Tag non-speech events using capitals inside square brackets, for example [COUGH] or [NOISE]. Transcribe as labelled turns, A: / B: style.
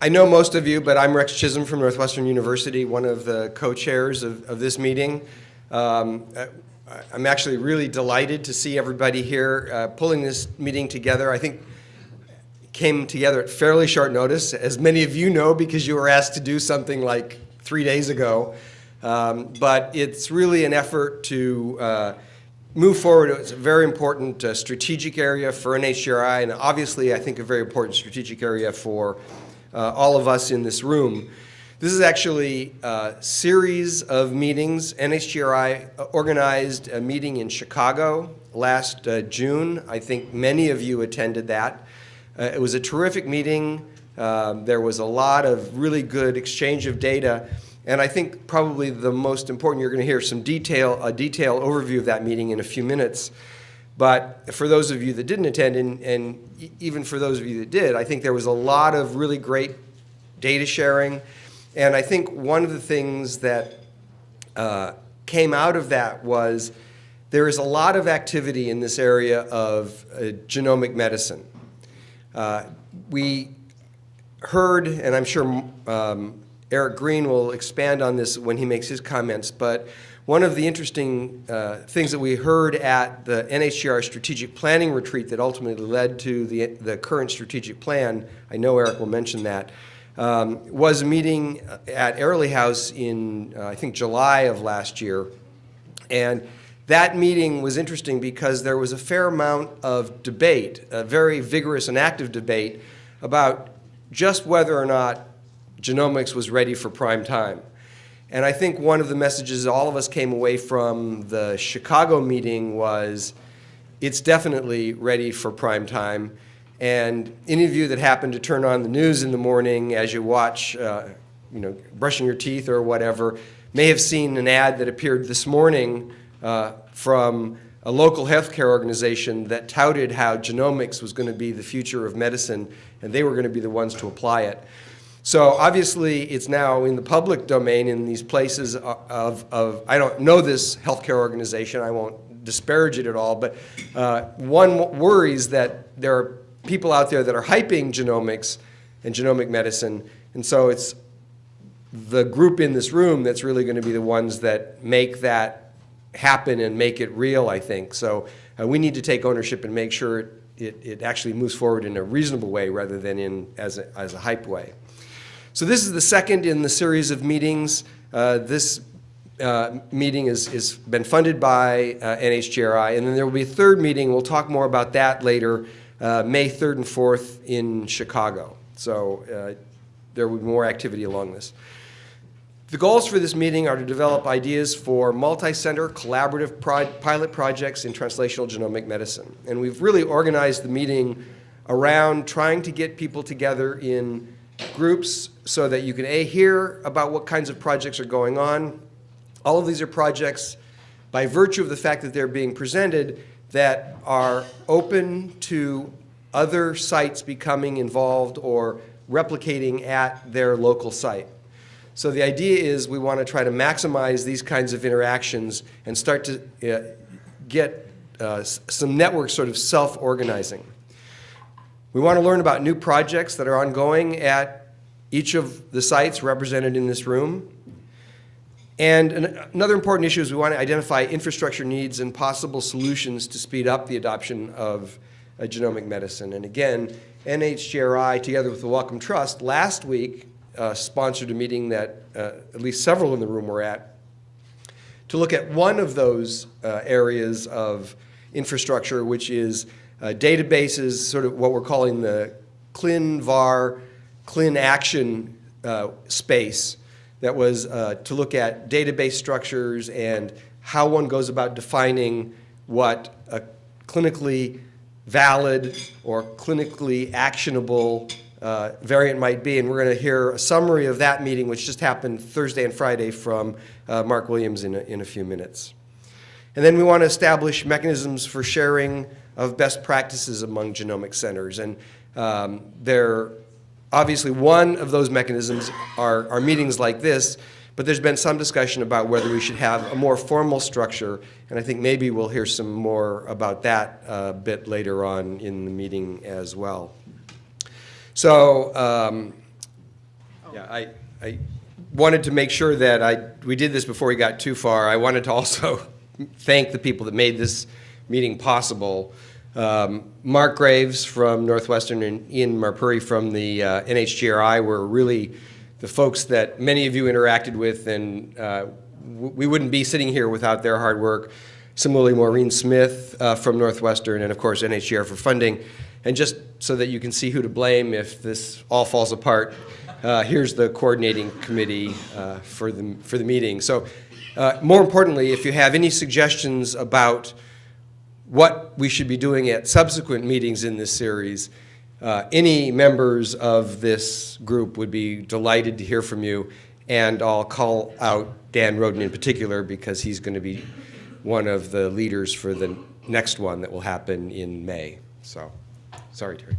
A: I know most of you, but I'm Rex Chisholm from Northwestern University, one of the co-chairs of, of this meeting. Um, I- I'm actually really delighted to see everybody here uh, pulling this meeting together. I think came together at fairly short notice, as many of you know, because you were asked to do something like three days ago. Um, But it's really an effort to uh, move forward. It's a very important uh, strategic area for NHGRI, and obviously, I think, a very important strategic area for uh, all of us in this room. This is actually a series of meetings. NHGRI organized a meeting in Chicago last uh, June. I think many of you attended that. Uh, It was a terrific meeting. Um, There was a lot of really good exchange of data. And I think probably the most important, you're going to hear some detail, a detailed overview of that meeting in a few minutes. But for those of you that didn't attend, and, and even for those of you that did, I think there was a lot of really great data sharing. And I think one of the things that uh, came out of that was there is a lot of activity in this area of uh, genomic medicine. Uh, we heard, and I'm sure um, Eric Green will expand on this when he makes his comments, but one of the interesting uh, things that we heard at the NHGR strategic planning retreat that ultimately led to the, the current strategic plan, I know Eric will mention that, um, was a meeting at Airlie House in, uh, I think, July of last year. And that meeting was interesting because there was a fair amount of debate, a very vigorous and active debate, about just whether or not genomics was ready for prime time. And I think one of the messages all of us came away from the Chicago meeting was it's definitely ready for prime time. And any of you that happen to turn on the news in the morning as you watch, uh, you know, brushing your teeth or whatever, may have seen an ad that appeared this morning uh, from a local healthcare organization that touted how genomics was going to be the future of medicine, and they were going to be the ones to apply it. So obviously, it's now in the public domain in these places of, of I don't know this healthcare organization, I won't disparage it at all, but uh, one worries that there are people out there that are hyping genomics and genomic medicine, and so it's the group in this room that's really going to be the ones that make that happen and make it real, I think. So uh, we need to take ownership and make sure it, it, it actually moves forward in a reasonable way rather than in as a, as a hype way. So this is the second in the series of meetings. Uh, this uh, meeting is, is been funded by uh, NHGRI, and then there will be a third meeting. We'll talk more about that later, uh, May 3rd and 4th in Chicago. So uh, there will be more activity along this. The goals for this meeting are to develop ideas for multi-center collaborative pro pilot projects in translational genomic medicine. And we've really organized the meeting around trying to get people together in groups so that you can A, hear about what kinds of projects are going on. All of these are projects by virtue of the fact that they're being presented that are open to other sites becoming involved or replicating at their local site. So the idea is we want to try to maximize these kinds of interactions and start to uh, get uh, some networks sort of self-organizing. We want to learn about new projects that are ongoing at each of the sites represented in this room. And an another important issue is we want to identify infrastructure needs and possible solutions to speed up the adoption of uh, genomic medicine. And again, NHGRI, together with the Wellcome Trust, last week uh, sponsored a meeting that uh, at least several in the room were at to look at one of those uh, areas of infrastructure, which is databases, sort of what we're calling the ClinVar, ClinAction uh, space that was uh, to look at database structures and how one goes about defining what a clinically valid or clinically actionable uh, variant might be. And we're going to hear a summary of that meeting, which just happened Thursday and Friday from uh, Mark Williams in a, in a few minutes. And then we want to establish mechanisms for sharing of best practices among genomic centers. And um, there, obviously, one of those mechanisms are, are meetings like this, but there's been some discussion about whether we should have a more formal structure, and I think maybe we'll hear some more about that a bit later on in the meeting as well. So um, Yeah, I, I wanted to make sure that I, we did this before we got too far. I wanted to also [LAUGHS] thank the people that made this meeting possible. Um, Mark Graves from Northwestern and Ian Marpuri from the uh, NHGRI were really the folks that many of you interacted with, and uh, we wouldn't be sitting here without their hard work. Similarly, Maureen Smith uh, from Northwestern, and of course NHGR for funding. And just so that you can see who to blame if this all falls apart, uh, here's the coordinating committee uh, for the for the meeting. So, uh, more importantly, if you have any suggestions about what we should be doing at subsequent meetings in this series, uh, any members of this group would be delighted to hear from you. And I'll call out Dan Roden in particular because he's going to be one of the leaders for the next one that will happen in May. So, sorry, Terry.